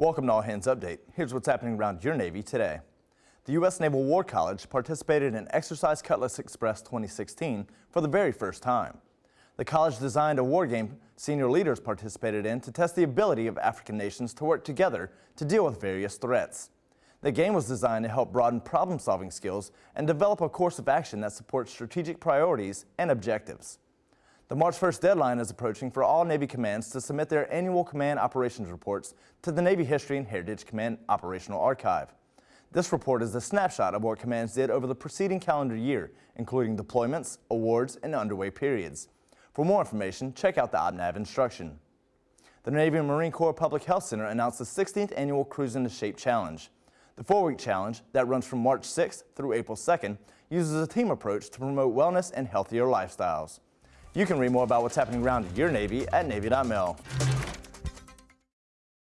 Welcome to All Hands Update. Here's what's happening around your Navy today. The U.S. Naval War College participated in Exercise Cutlass Express 2016 for the very first time. The college designed a war game senior leaders participated in to test the ability of African nations to work together to deal with various threats. The game was designed to help broaden problem-solving skills and develop a course of action that supports strategic priorities and objectives. The March 1st deadline is approaching for all Navy commands to submit their annual command operations reports to the Navy History and Heritage Command Operational Archive. This report is a snapshot of what commands did over the preceding calendar year, including deployments, awards, and underway periods. For more information, check out the OPNAV instruction. The Navy and Marine Corps Public Health Center announced the 16th Annual Cruise into Shape Challenge. The four-week challenge, that runs from March 6th through April 2nd, uses a team approach to promote wellness and healthier lifestyles. You can read more about what's happening around your Navy at Navy.mil.